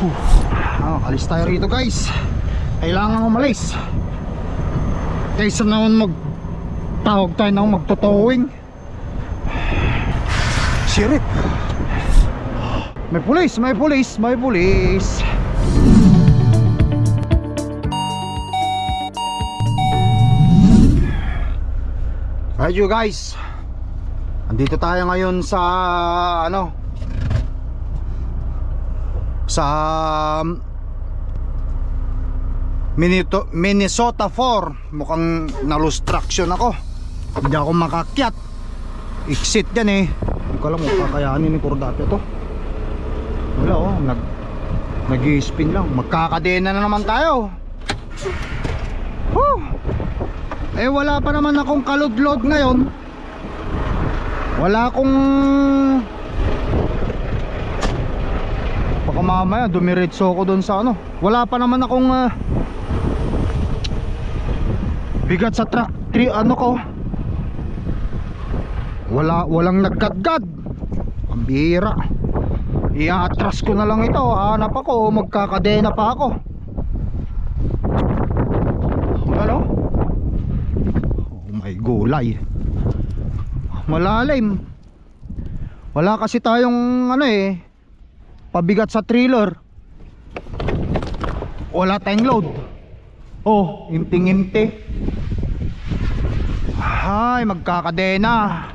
Ah, alis tayo rito guys. Kailangan umalis. Kaysa naman mag tawag tayo na magtotowing. Sirip. May pulis, may pulis, may pulis. Alright you guys. Andito tayo ngayon sa ano sa Minito, Minnesota 4 mukhang nalustraction ako. Hindi ako makakyat. Exit yan eh. Hindi ko alam kung kakayanin ni Cordate to. Wala oh. Nag nag spin lang. Magkakadena na naman tayo. Whew. eh wala pa naman akong kaludlod ngayon. Wala akong baka mamaya dumiretso ako doon sa ano. Wala pa naman akong ah, bigat sa truck. Tri ano ko? Wala walang naggadgad ang bihira. I-atras ko na lang ito. Hanap ako. Magkakadena pa ako. Ano? Oh my gulay. Malalim. Wala kasi tayong ano eh pabigat sa trailer wala tayong load. Oh imting imti ay magkakadena.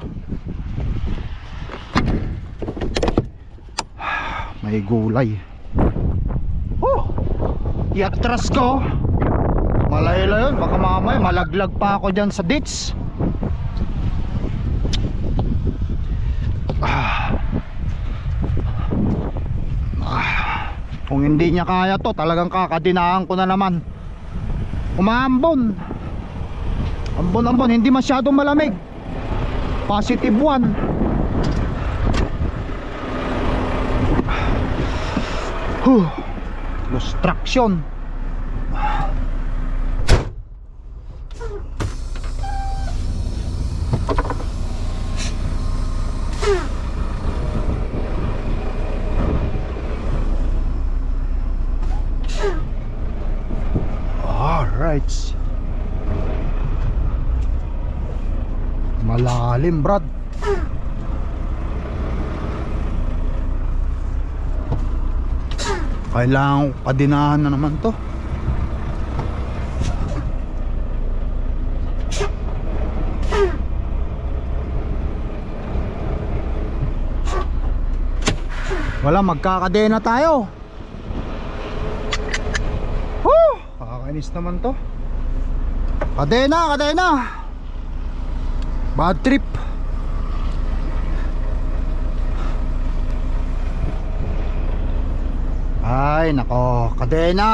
May gulay. Oh iatras ko. Malayla yun baka mamaya malaglag pa ako dyan sa ditch ah. Ah. Kung hindi niya kaya to talagang kakadinahan ko na naman umambon ambon ambon hindi masyadong malamig positive 1 Huh. Destruction. Alright. Malalim, Brad. Kailangan ko padinahan na naman to. Wala, magkakadena tayo. Woo! Kakainis naman to. Kadena, kadena. Bad trip. Ay, nako, kadena.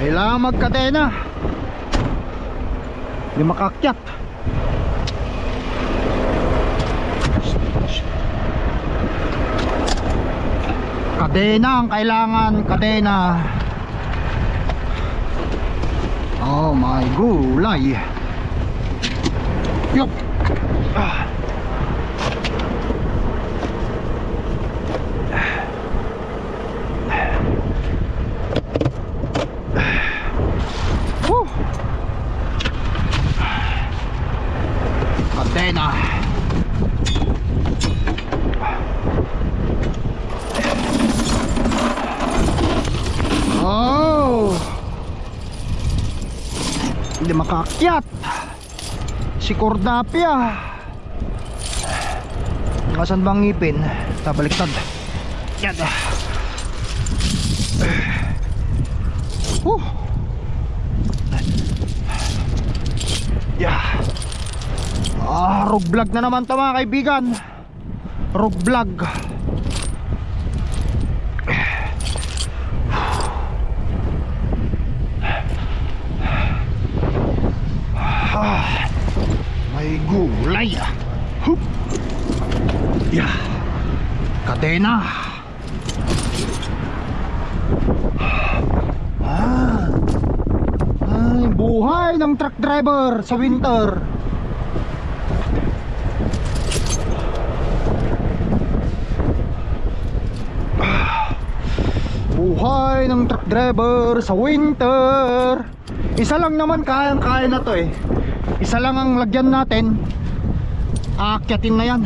Kailangan magkadena. Hindi makakyat. Kadena ang kailangan, kadena. Oh my gulay. Cordapia. Kasan bang ngipin? Tabaliktad. Yan. Whew. Yeah. Ah, rog vlog na naman to mga kaibigan. Rog vlog. Katena. Ah. Ay, buhay ng truck driver sa winter. Ah. Buhay ng truck driver sa winter. Isa lang naman kayang-kaya na 'to eh. Isa lang ang lagyan natin. Aakyatin na 'yan.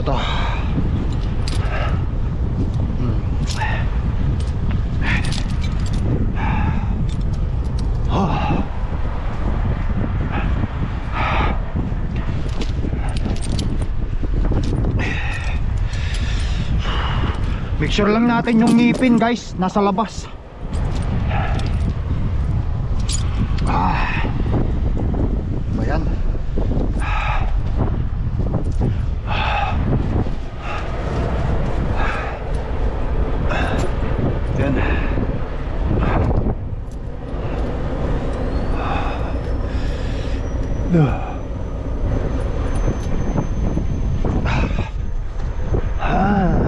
What the Make sure lang natin yung ngipin guys. Nasa labas Ah Ba yan? Yan Duh. Ah.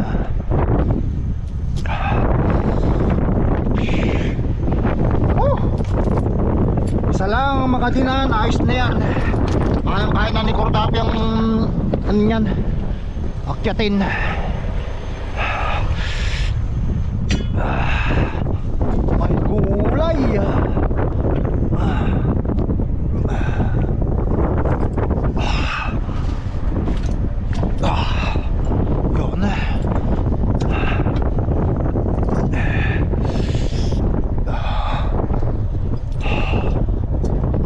Oh! Isa lang ang makadinan, ayos na yan. Kaya kaya na ni Cordap yung ano yan, akyatin. May gulay. Ah, yun.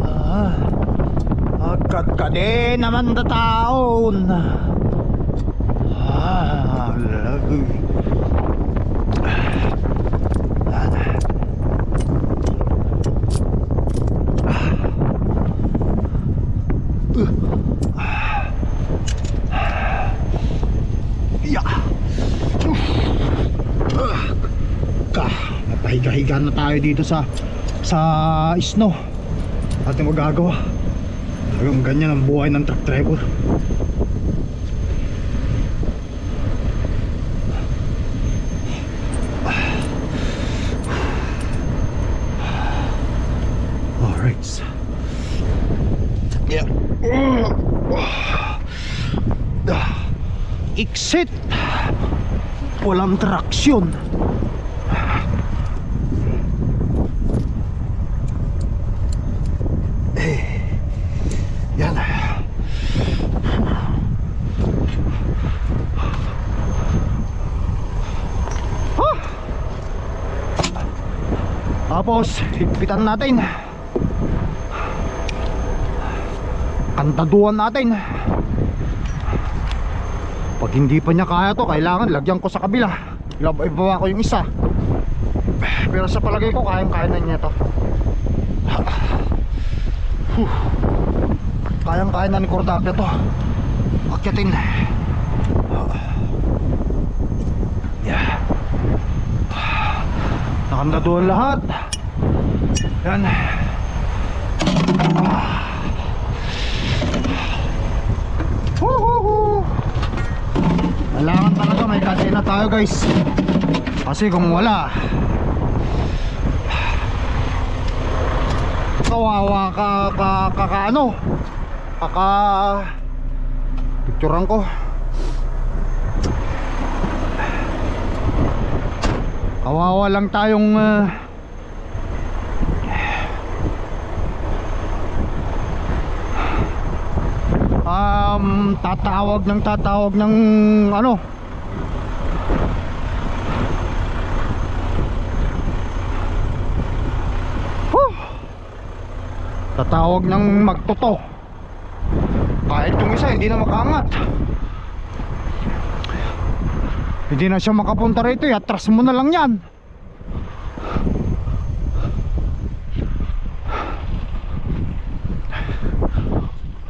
Ah, agad ka din naman na taon. Ah, lagoy. Ya. Ka, napahiga-higa na tayo dito sa sa snow. Ating magagawa. Talagang ganyan ang buhay ng truck driver. Alright. Yeah. Exit. Walang traksyon. Yan. Ah! Tapos, higpitan natin. Kantaduan natin. Pag hindi pa niya kaya to, kailangan lagyan ko sa kabila. Ibaba ko yung isa. Pero sa palagay ko, kayang-kaya na niya to. Huh. Kayang-kaya na ni Cordapia to. Akyatin. Yeah. Nakanda doon lahat. Yan. Kailangan talaga may kadena tayo guys. Kasi kung wala, kawawa ka ka ka, ka ano kaka picturean ko kawawa lang tayong uh, tatawag ng tatawag ng ano? Whew! tatawag ng magtoto kahit yung isa hindi na makaangat. Hindi na siya makapunta rito atras mo na lang yan.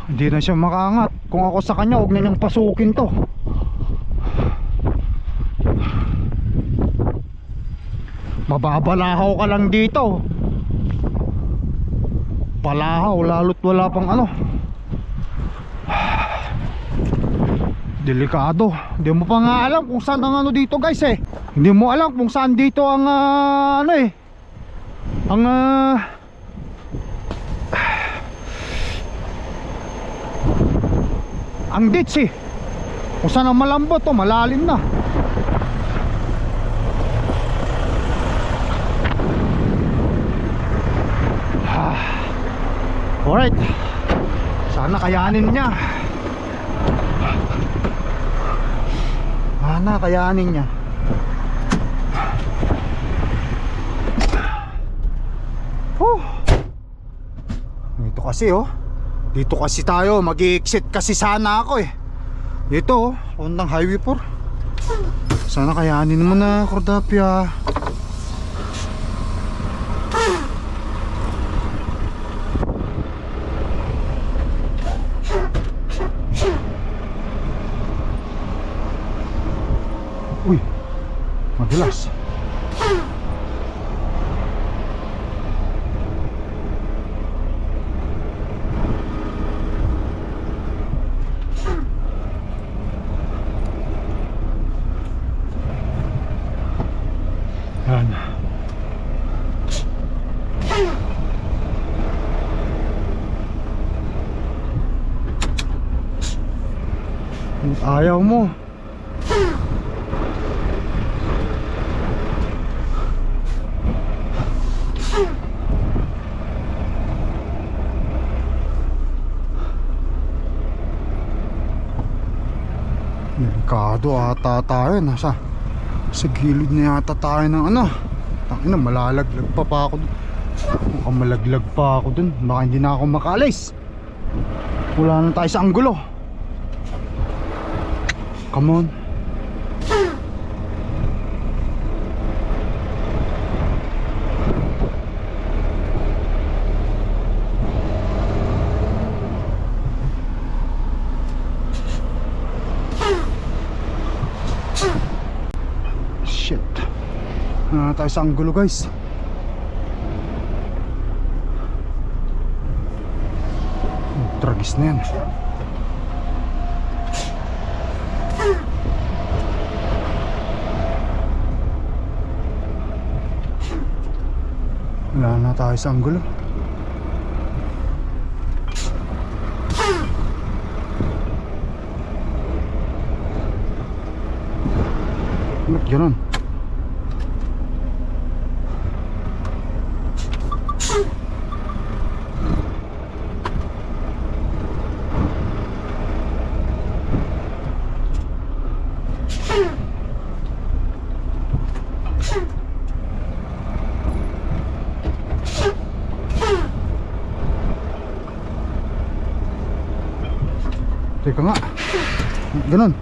Hindi na siya makaangat kung ako sa kanya huwag na pasukin to. Mababalahaw ka lang dito. Palahaw lalo't wala pang ano. Delikado. Hindi mo pa nga alam kung saan ang ano dito guys eh. Hindi mo alam kung saan dito ang ah, ano eh. Ang ah, ang ditch eh. Kung saan ang malambot to, malalim na. Ah. Alright. Sana kayanin niya. Sana kayanin niya. Oh. Ito kasi oh. Dito kasi tayo, mag-exit kasi sana ako eh. Dito oh, undang highway 4. Sana kayanin mo na, Cordapia. Uy, madulas. Yan. Ayaw mo. Delikado ata tayo. Nasa sa gilid na yata tayo ng ano. Tangina malalaglag pa pa ako dun Mukhang malaglag pa ako dun Baka hindi na ako makalis Wala na tayo sa anggulo Come on Shit. Ah, tayo sa anggulo guys. Tragis na yan. Wala na tayo sa anggulo. Ba't ganun? Teka nga. Ganun.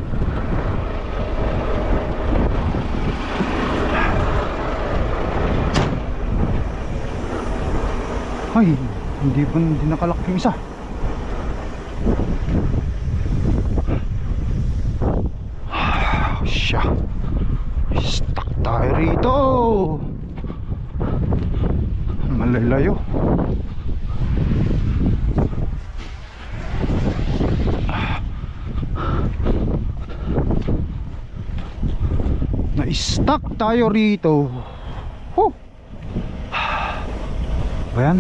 Ay, hindi pa hindi nakalak yung isa. Ah, Siya. Stuck tayo rito. Malalayo. Na-stuck tayo rito. Huh. Ba yan?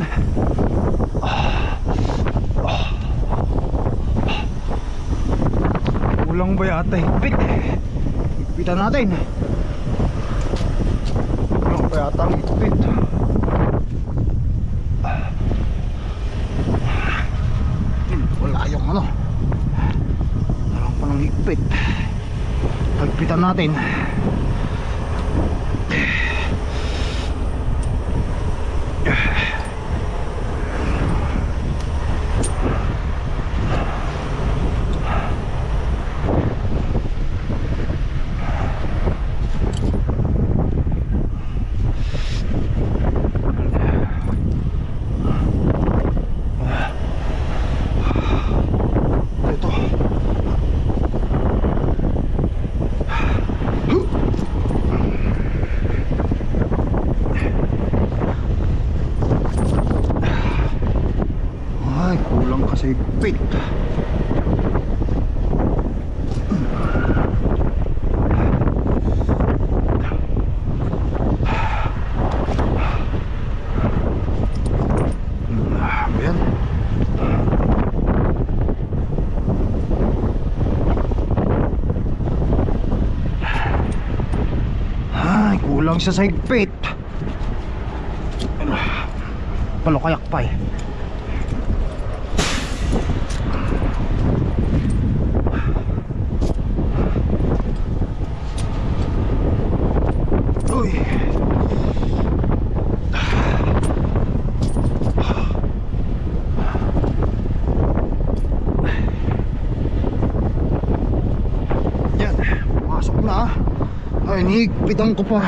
Kulang ba yata higpit? Higpitan natin. Kulang ba yata ang? Hmm, Wala yung ano. Walang pa ng higpit. Higpitan natin. Ito. Ay, kulang kasi higpit. Ah, Ayan. Siya sa higpit. Palukayak pa eh. Yan, pasok na. Ay, nihigpitan ko pa.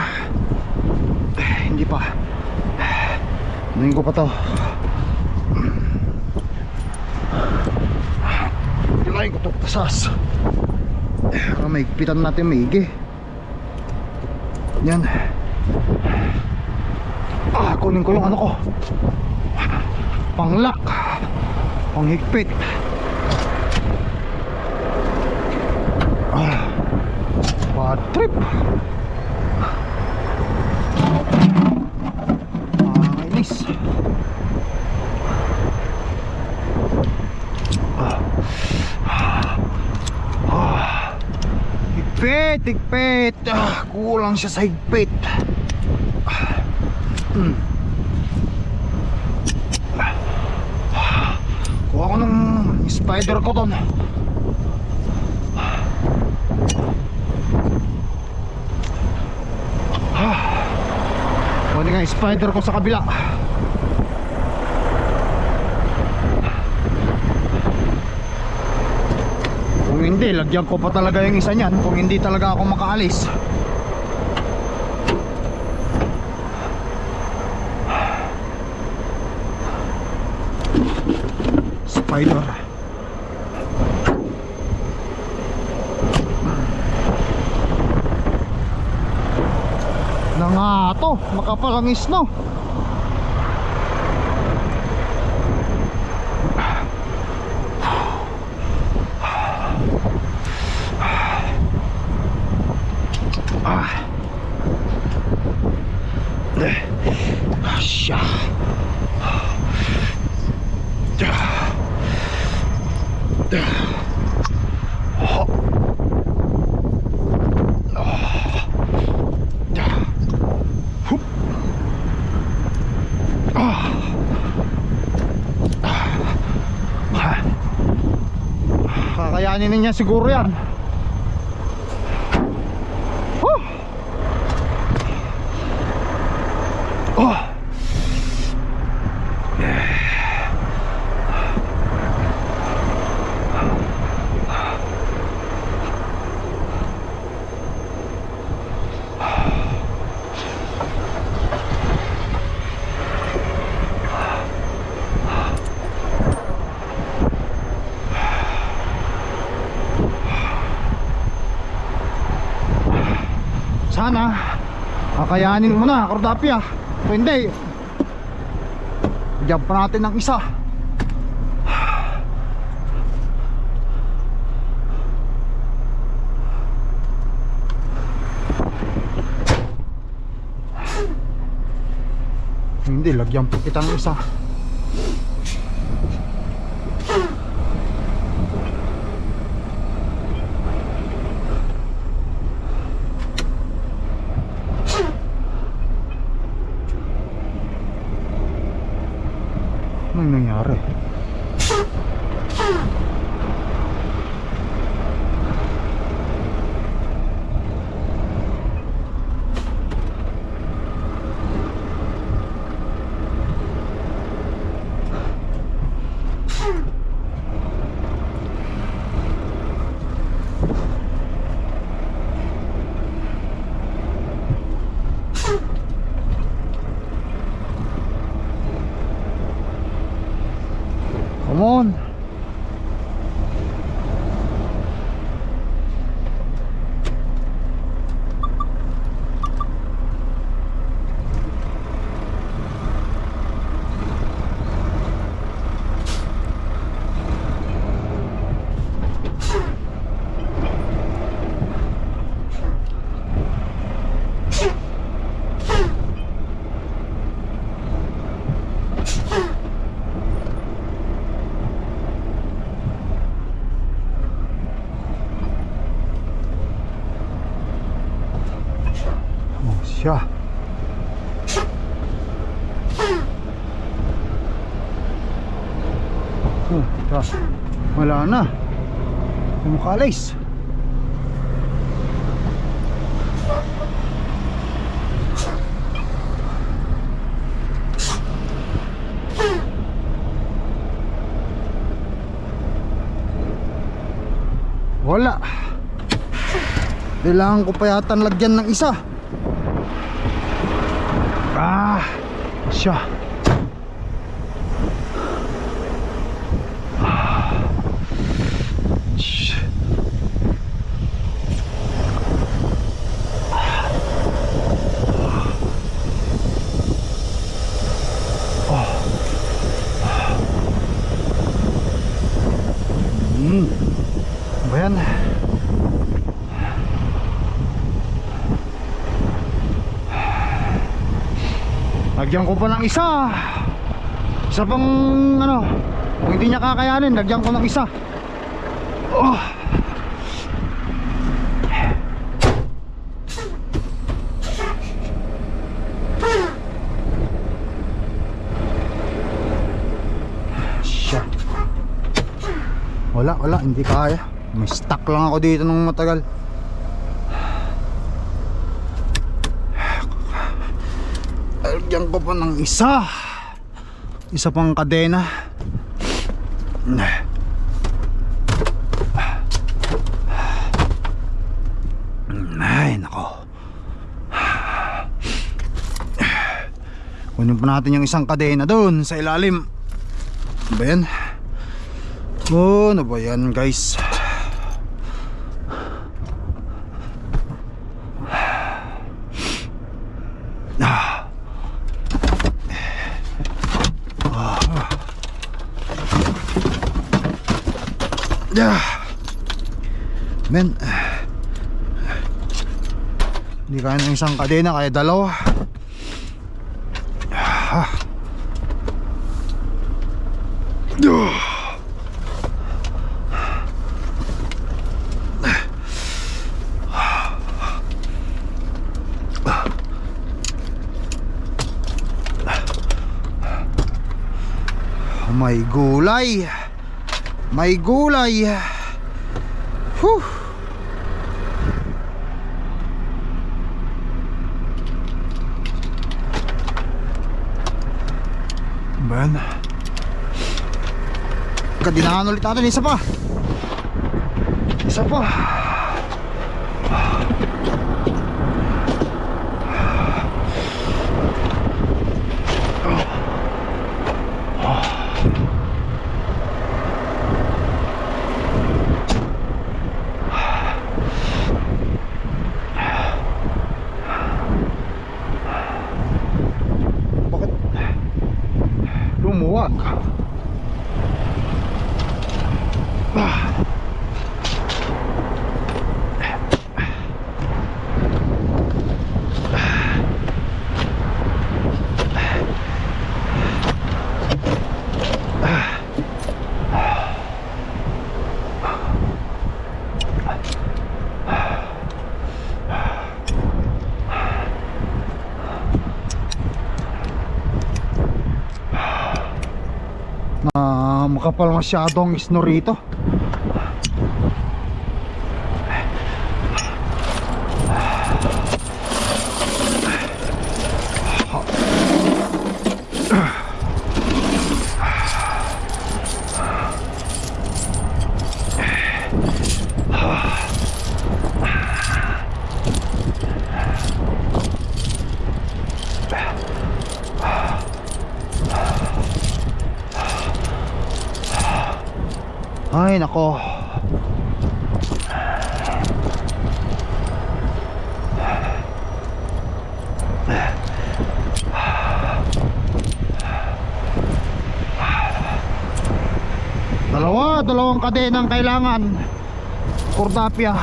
Eh, hindi pa. Tingin ko pa to. Kailangan ko to tasas. Para mahigpitan natin maigi. Yan. Ah, kunin ko yung ano ko. Panglak. Panghigpit. Ah. Bad trip. Nakakainis. Ah. Ah. Higpit. Ah, kulang siya sa higpit. Hmm. Ah. Kuha ko ng spider ko doon. Kunin nga spider ko sa kabila. Hindi, lagyan ko pa talaga yung isa niyan Kung hindi talaga ako makaalis. Spider. Na nga to makapalangis no ah eh siya Kakayanin niya siguro yan. Huh! Oh! Sana kakayanin mo na, Cordapia. Kung hindi, pa natin ng isa. Hindi, lagyan po kita ng isa. Tumukalis. Wala. Kailangan ko pa yata lagyan ng isa. Ah, siya. Lagyan ko pa ng isa. Isa pang ano, kung hindi niya kakayanin, lagyan ko ng isa. Oh. Siya. Wala, wala, hindi kaya. May stuck lang ako dito nung matagal. Lagyan ko pa ng isa. Isa pang kadena. Ay, nako. Kunin pa natin yung isang kadena doon sa ilalim. Ano ba yan? Oh, ano ba yan guys? Ah. Yeah. Men. Hindi kaya ng isang kadena kaya dalawa. Ah. Duh. May gulay. May gulay. Whew. Kadinahan ulit natin isa pa. Isa pa. Bakit lumuwag? Ah. na makapal masyadong snow rito ay nako dalawa kailangan. Kordapya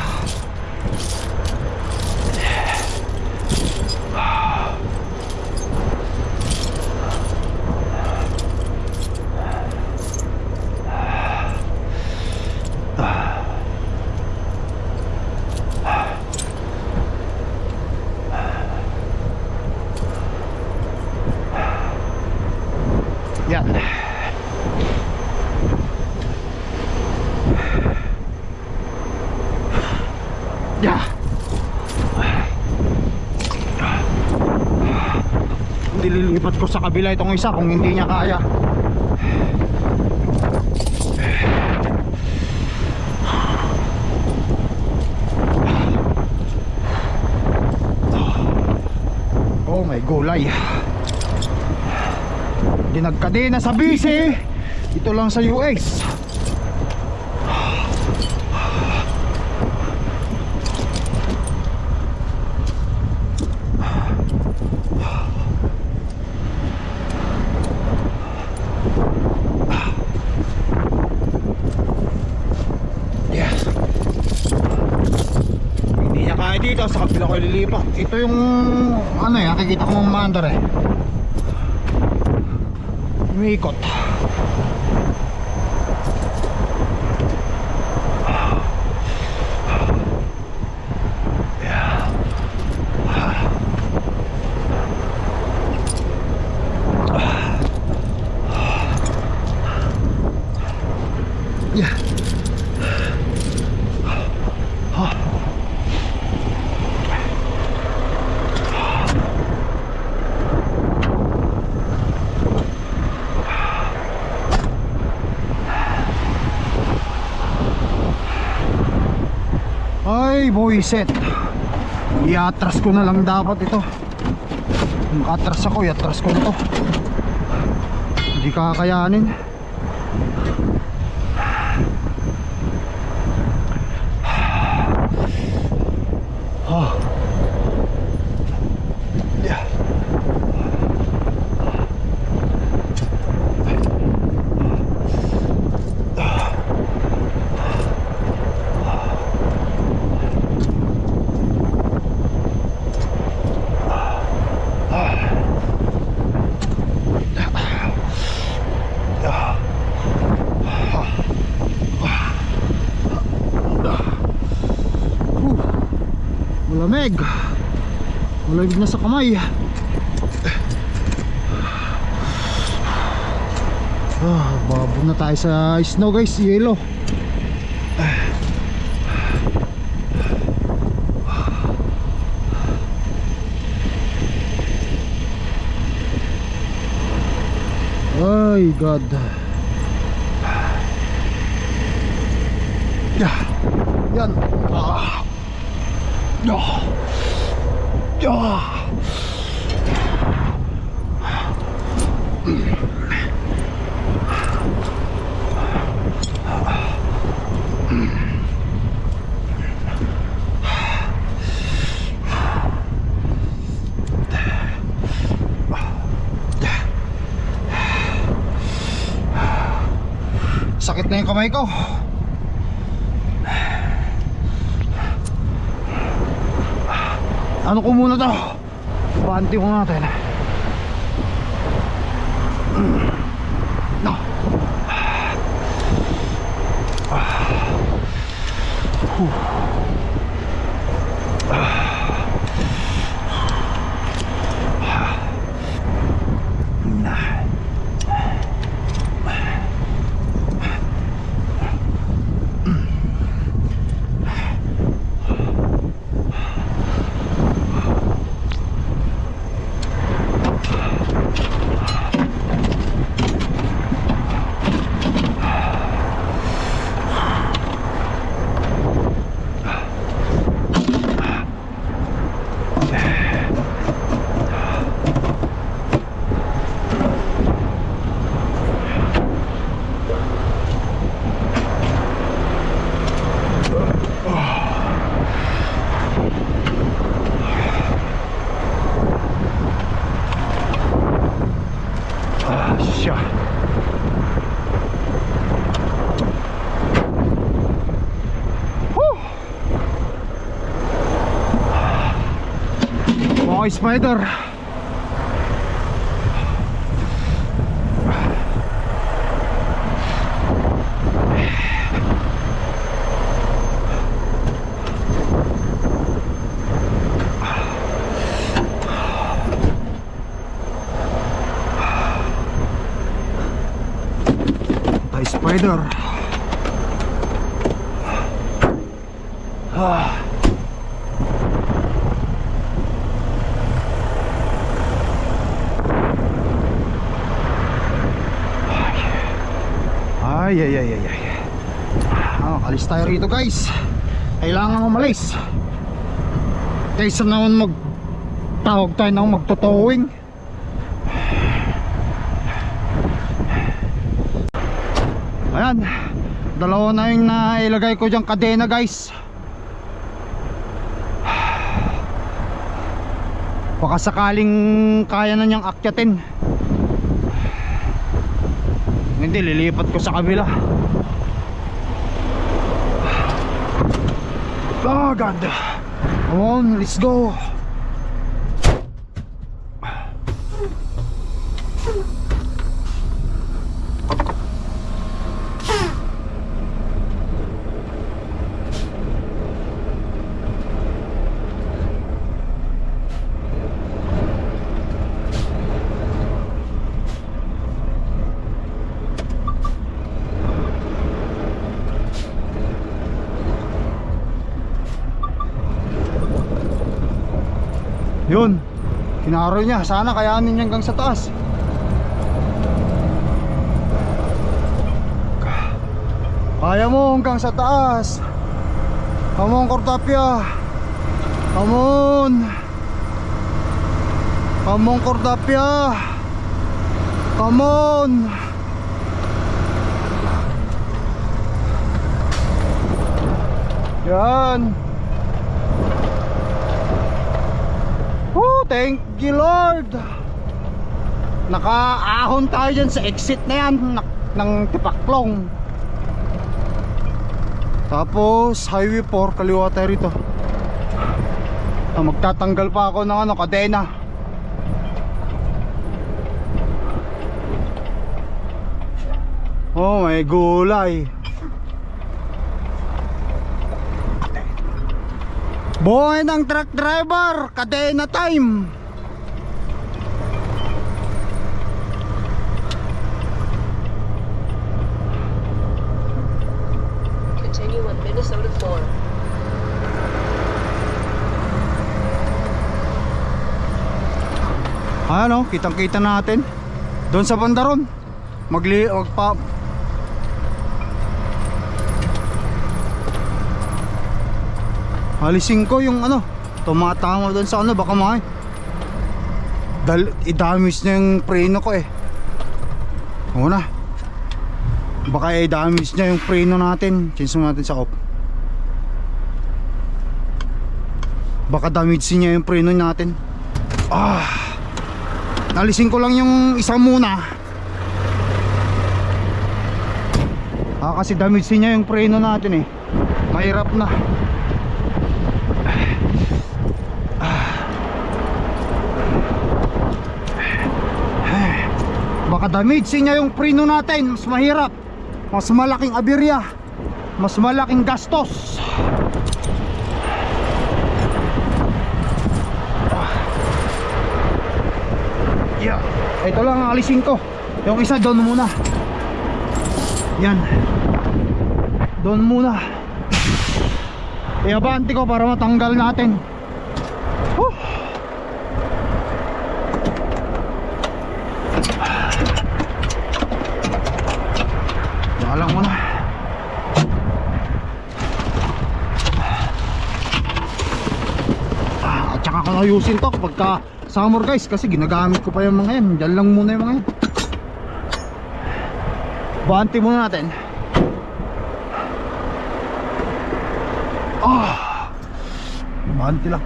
ko sa kabila itong isa kung hindi niya kaya. Oh my gulay. Dinagkadena sa bisi. Ito lang sa US. Yes. Hindi niya kaya dito sa kabila ko lilipat. Ito yung ano eh, nakikita ko mga mandar eh. Umiikot. Yeah. Boyset. Iatras ko na lang dapat ito. Makatras ako, iatras ko na to. Hindi kakayanin. Oh. Yeah. Whew. Malamig. Malamig na sa kamay. Ah, babo na tayo sa snow guys, yellow. Ay, God. Yeah. Yan. Ah. Ah. Ah. Sakit na yung kamay ko. Ano ko muna to? Panty ko natin. No. Ah, siya. Whew. Okay, spider. Tay spider. Ah. Ay, ay, ay, ay, ay. Ah, kalis tayo rito guys. Kailangan umalis. Kaysa naman mag tawag tayo ng magtotowing. Ayan. Dalawa na yung nailagay ko dyan kadena guys. Baka sakaling kaya na niyang akyatin. Hindi, lilipat ko sa kabila. Oh God. Come on, let's go. Kinaro niya. Sana kayanin niya hanggang sa taas. Kaya mo hanggang sa taas. Come on, Cordapia. Come on. Come on, Cordapia. Come on. Yan. Oh, thank you Lord. Nakaahon tayo dyan sa exit na yan ng, ng Tipaklong. Tapos highway 4 kaliwa tayo rito. Ah, magtatanggal pa ako ng ano, kadena. Oh, may gulay. Boy ng truck driver, kadena time. Continue on Minnesota 4. Ano, kitang-kita natin. Doon sa bandaron. Magli magpa Alisin ko yung ano, tumatama doon sa ano, baka may Dal i-damage na yung preno ko eh. Oo. Baka i-damage niya yung preno natin. Change natin sa off. Baka damage niya yung preno natin. Ah. Nalisin ko lang yung isa muna. Ah, kasi damage niya yung preno natin eh. Mahirap na. Damage niya yung preno natin, mas mahirap. Mas malaking aberya. Mas malaking gastos. Yeah. Ito lang ang alisin ko. Yung isa doon muna. Yan. Doon muna. Iabanti ko para matanggal natin. Huh. Wala muna. Ah, at saka ko ayusin to pagka summer guys kasi ginagamit ko pa yung mga yan. Diyan lang muna yung mga yan. Banti muna natin. Ah. Banti lang.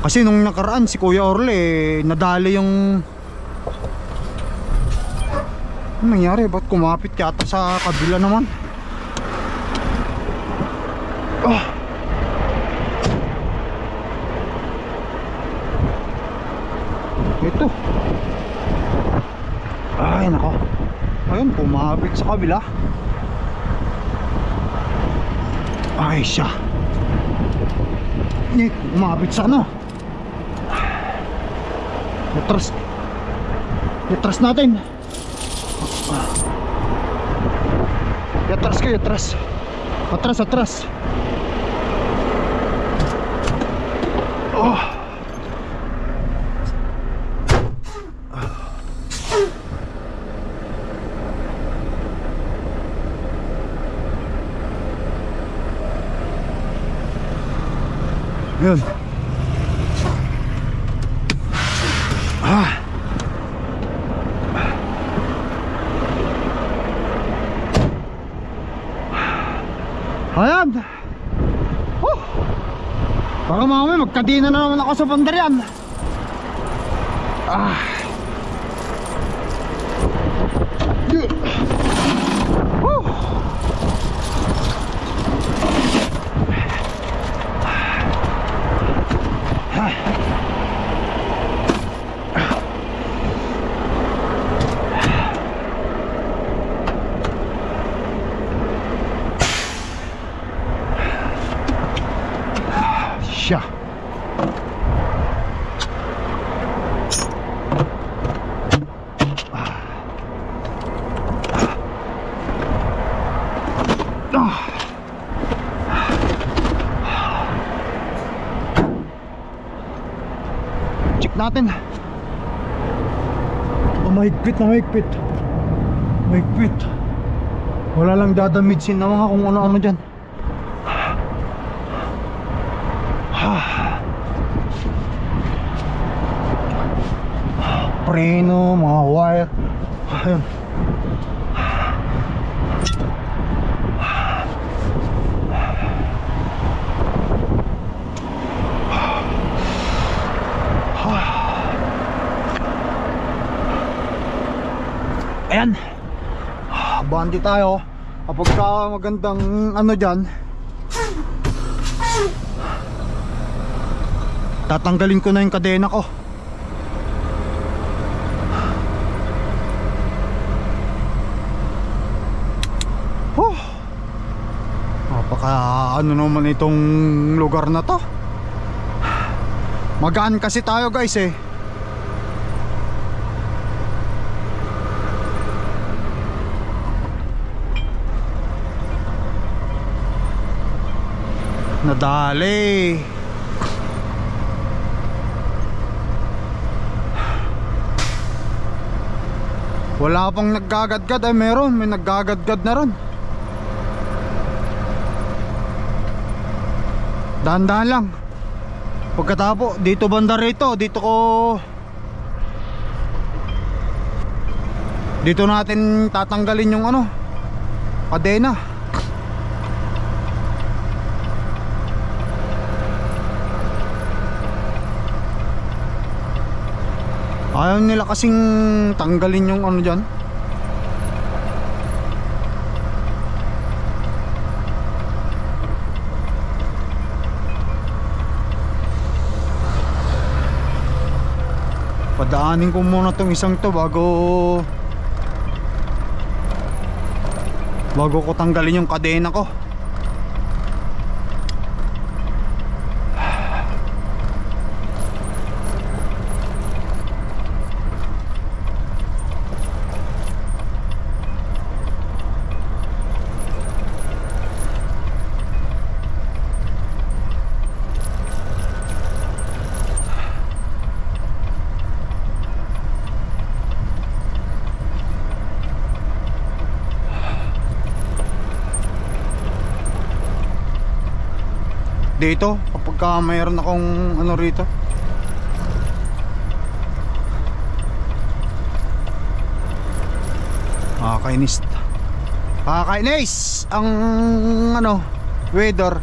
Kasi nung nakaraan si Kuya Orle eh, nadali yung Ano nangyari? Ba't kumapit yata sa kabila naman? Ah. Ito. Ay, nako. Ayun, pumapit sa kabila. Ay, siya. Ni, umapit sa ano? Yatras. Yatras natin. Yatras ka, yatras. Atras, atras. Oh. Yun. Ah. Ayan. Oh. Baka magkadina na naman ako sa bandarian. Ah. Oh. Siya. Ah. Check natin. Oh, mahigpit na mahigpit. Mahigpit. Wala lang dadamidsin na mga kung ano-ano dyan. preno, mga wire. Ayun. Ayan. Bandi tayo. Kapag ka magandang ano dyan. Tatanggalin ko na yung kadena ko. Oh. Napaka ano naman itong lugar na to. Magaan kasi tayo guys eh. Nadali. Wala pang naggagadgad ay meron, may naggagadgad na ron. Dahan-dahan lang. Pagkatapo, dito banda rito, dito ko Dito natin tatanggalin yung ano, kadena. Ayaw nila kasing tanggalin yung ano dyan. Padaanin ko muna tong isang to bago bago ko tanggalin yung kadena ko. Dito kapag ka mayroon akong ano rito. Kakainis kakainis ang ano weather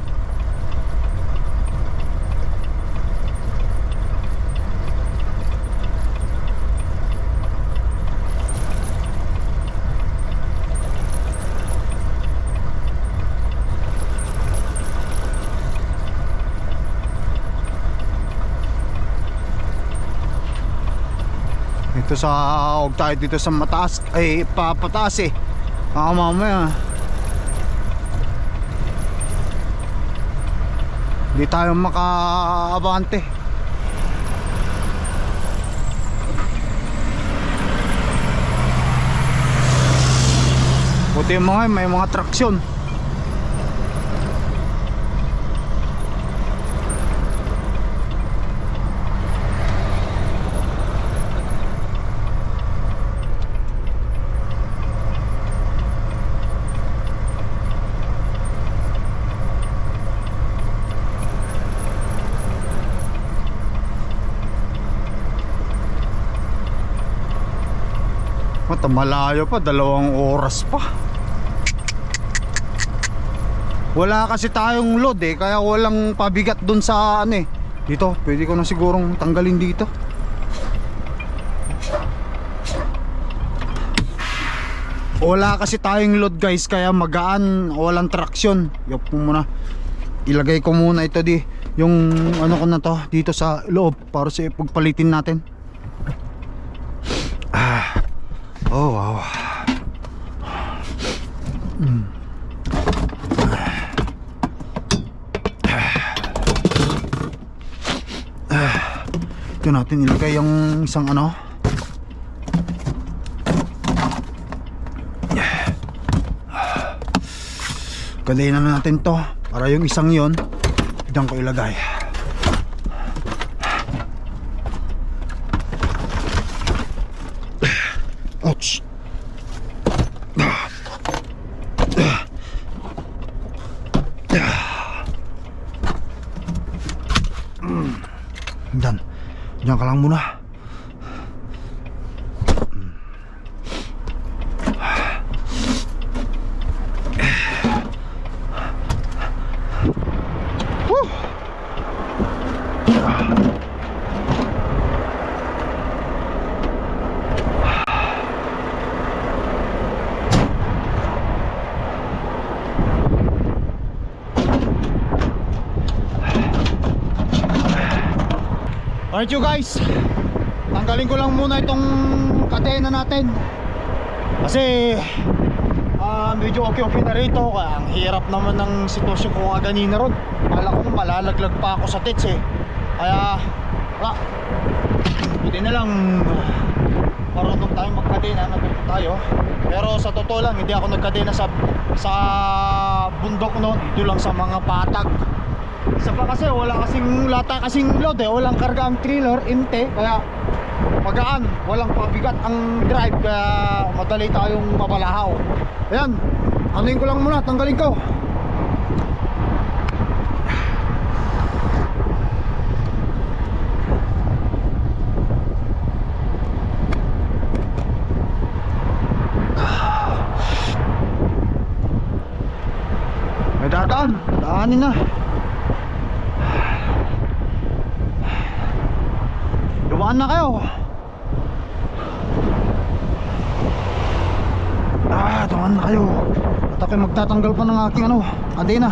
Ito sa huwag tayo dito sa mataas ay papataas eh. Baka mamaya. Hindi tayo makaabante. Buti mga may mga traksyon. Malayo pa, dalawang oras pa. Wala kasi tayong load eh, kaya walang pabigat dun sa ano eh. Dito, pwede ko na sigurong tanggalin dito. Wala kasi tayong load guys, kaya magaan, walang traction. Yup mo muna. Ilagay ko muna ito di, yung ano ko na to, dito sa loob para sa pagpalitin natin. Ah. Oh wow. Ito natin ilagay yung isang ano Gadayin na natin to Para yung isang yon Diyan ko ilagay Ouch Diyan Diyan ka lang Alright you guys? Tanggalin ko lang muna itong kadena natin. Kasi ah medyo okay okay na rito. Kaya ang hirap naman ng sitwasyon ko nga ganina ron. Kala ko malalaglag pa ako sa tits eh. Kaya wala. Buti na lang Marunong tayong magkadena Natuto tayo. Pero sa totoo lang hindi ako nagkadena sa Sa bundok no Dito lang sa mga patag isa pa kasi wala kasing lata kasing load eh. Walang karga ang trailer inte. Kaya magaan. Walang pabigat ang drive kaya madali tayong mabalahaw. Ayan. Anuin ko lang muna. Tanggalin ko may dadaan daanin na Dumaan na kayo Ah, dumaan na kayo. At ako'y magtatanggal pa ng aking ano Adena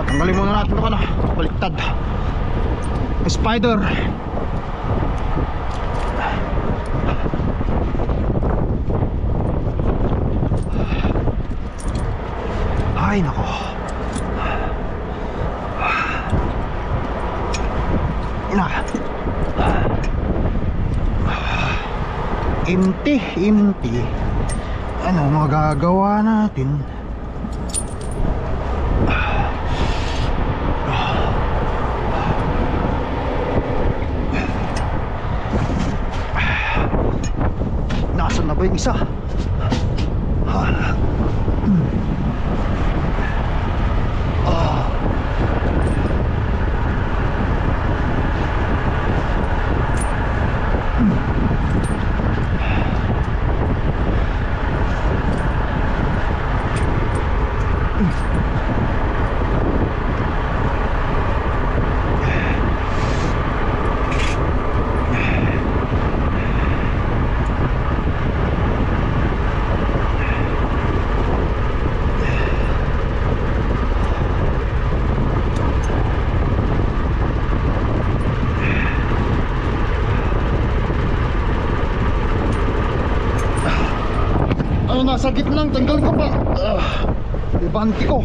At tanggalin muna natin ito na Baliktad. Spider. Ay nako na empty empty ano magagawa natin nasan na ba yung isa nasa gitnang tanggal ko pa uh, ibanti ko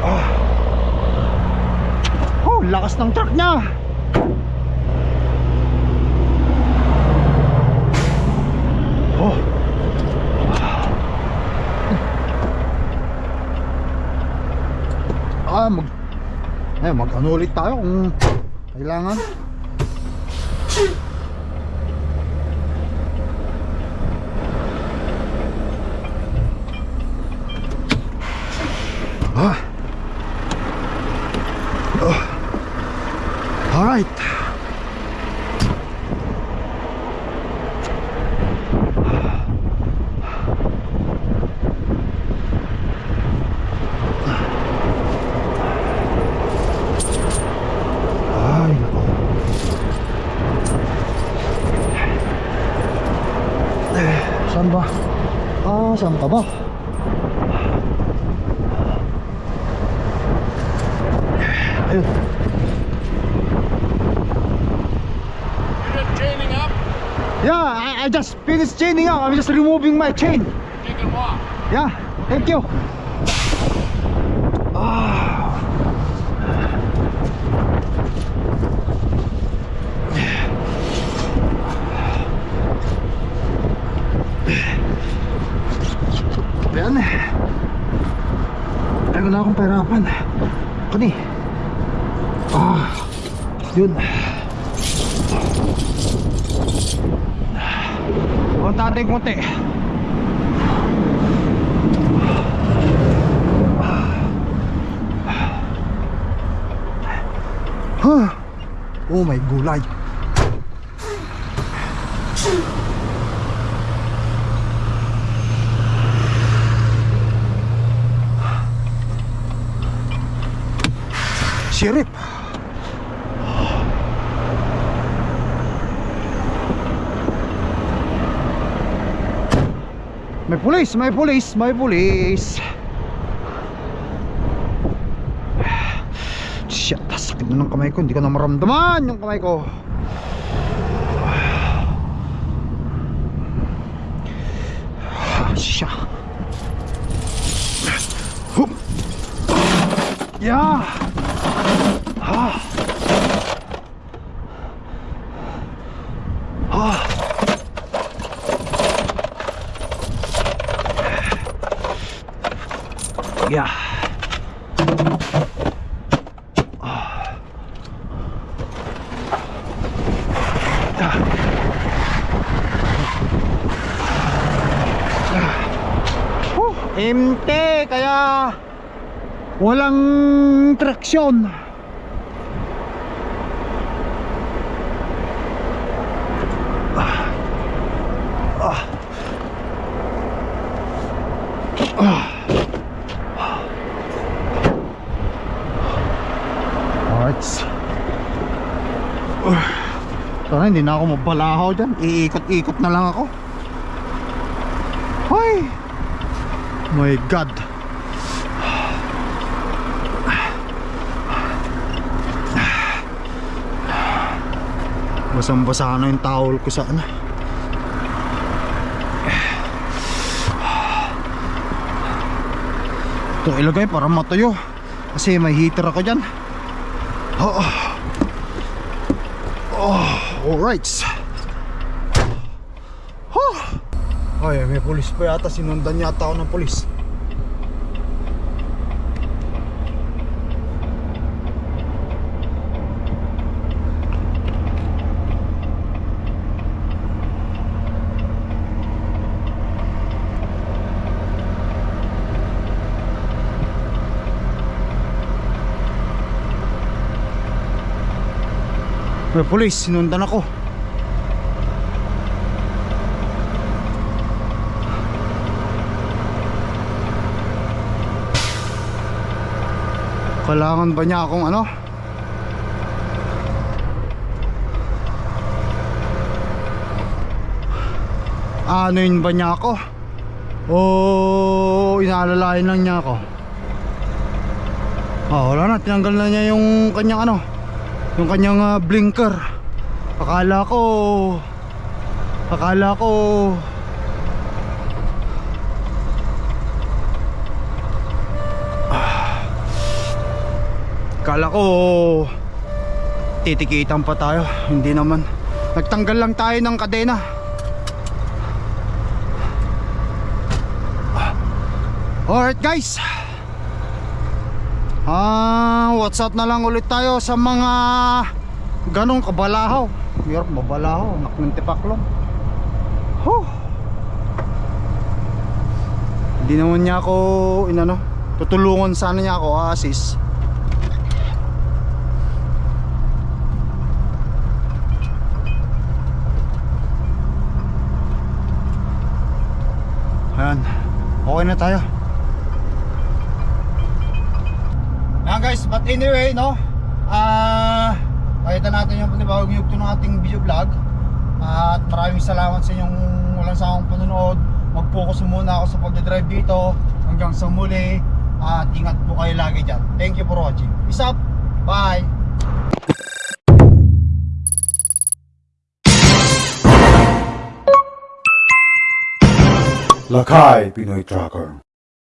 Ah. Oh, lakas ng truck niya. Oh. Ah, mag eh, mag ano ulit tayo kung kailangan. Ah, chaining up? Yeah, I, I just finished chaining up. I'm just removing my chain. You can walk. Yeah, thank you. Yun. Konti ating konti. Huh. Oh my gulay. Pulis, may pulis, may pulis. Shit, sakit na ng kamay ko. Hindi ko na maramdaman yung kamay ko. Siya. Hup. Yeah. Ah. Ah. Yeah. Huh, empty kaya walang traksyon. Ah. Ah. Alright. Uh, sana hindi na ako mabalahaw dyan. Iikot-ikot na lang ako. Hoy! My God. Basang-basa na yung towel ko sa ano. Ito ilagay para matuyo. Kasi may heater ako dyan. Oh. Oh, alright. Oh. Ay, may pulis pa yata. Sinundan yata ako ng pulis. May pulis, sinundan ako. Kailangan ba niya akong ano? Ano yun ba niya ako? O inaalalayan lang niya ako? Ah, wala na, tinanggal na niya yung kanyang ano yung kanyang ah, blinker. Akala ko akala ko Ah. akala ko titikitan pa tayo. Hindi naman. Nagtanggal lang tayo ng kadena. Ah. alright guys Ah, what's up na lang ulit tayo sa mga ganong kabalahaw. Hirap mabalahaw, nak ng tipaklong. Huh. Hindi naman niya ako inano, Tutulungan sana niya ako, assist. Ayan. Okay na tayo. Ayan guys, but anyway, no? Ah, pakita natin yung panibagong yugto ng ating video vlog. at maraming salamat sa inyong walang sawang panonood. Mag-focus muna ako sa pagdadrive dito. Hanggang sa muli. At ingat po kayo lagi dyan. Thank you for watching. Peace up. Bye. Lakay Pinoy Tracker